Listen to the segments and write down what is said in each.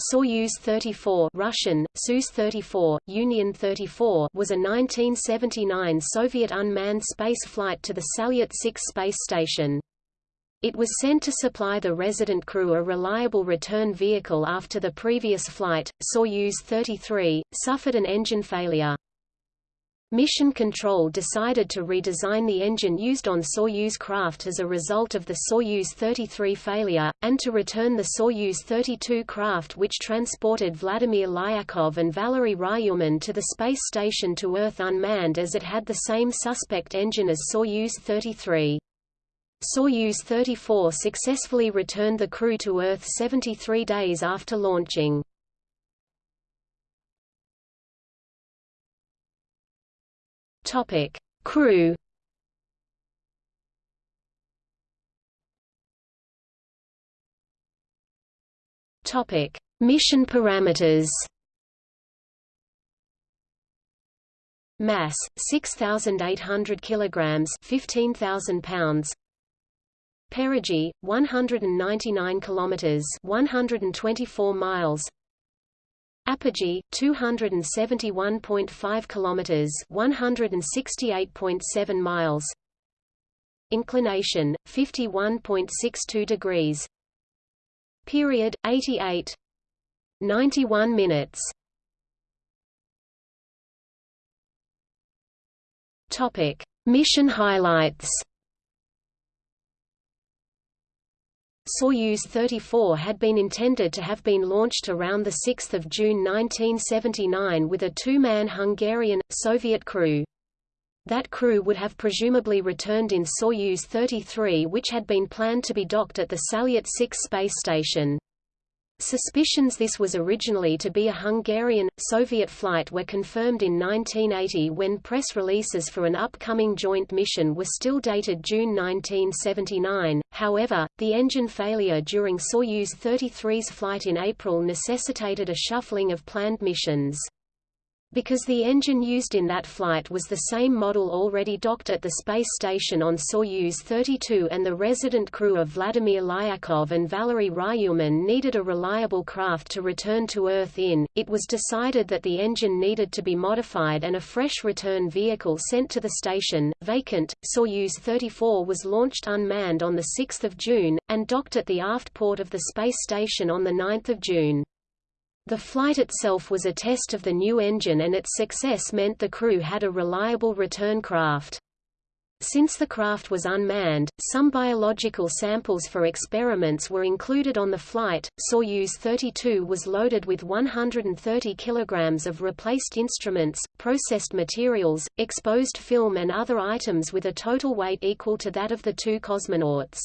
Soyuz 34 Russian, Soyuz 34, Union 34 was a 1979 Soviet unmanned space flight to the Salyut 6 space station. It was sent to supply the resident crew a reliable return vehicle after the previous flight, Soyuz 33, suffered an engine failure. Mission Control decided to redesign the engine used on Soyuz craft as a result of the Soyuz 33 failure, and to return the Soyuz 32 craft which transported Vladimir Lyakhov and Valery Ryumin to the space station to Earth unmanned as it had the same suspect engine as Soyuz 33. Soyuz 34 successfully returned the crew to Earth 73 days after launching. Topic: Crew. Topic: Mission parameters. Mass 6800 kilograms, 15000 pounds. Perigee 199 kilometers, 124 miles. Apogee 271.5 kilometers 168.7 miles. Inclination 51.62 degrees. Period 88 91 minutes. Topic. Mission highlights Soyuz 34 had been intended to have been launched around 6 June 1979 with a two-man Hungarian, Soviet crew. That crew would have presumably returned in Soyuz 33 which had been planned to be docked at the Salyut 6 space station. Suspicions this was originally to be a Hungarian, Soviet flight were confirmed in 1980 when press releases for an upcoming joint mission were still dated June 1979. However, the engine failure during Soyuz 33's flight in April necessitated a shuffling of planned missions. Because the engine used in that flight was the same model already docked at the space station on Soyuz 32 and the resident crew of Vladimir Lyakhov and Valery Ryumin needed a reliable craft to return to Earth in, it was decided that the engine needed to be modified and a fresh return vehicle sent to the station, vacant. Soyuz 34 was launched unmanned on 6 June, and docked at the aft port of the space station on 9 June. The flight itself was a test of the new engine and its success meant the crew had a reliable return craft. Since the craft was unmanned, some biological samples for experiments were included on the flight. Soyuz 32 was loaded with 130 kilograms of replaced instruments, processed materials, exposed film and other items with a total weight equal to that of the two cosmonauts.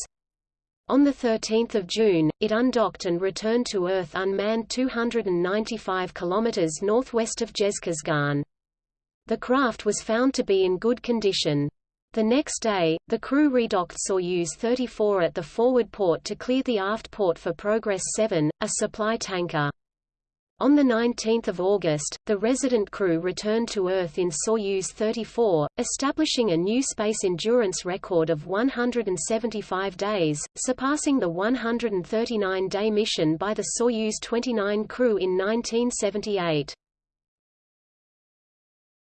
On 13 June, it undocked and returned to Earth unmanned 295 km northwest of Zhezkazgan. The craft was found to be in good condition. The next day, the crew redocked Soyuz 34 at the forward port to clear the aft port for Progress 7, a supply tanker. On 19 August, the resident crew returned to Earth in Soyuz 34, establishing a new space endurance record of 175 days, surpassing the 139-day mission by the Soyuz 29 crew in 1978.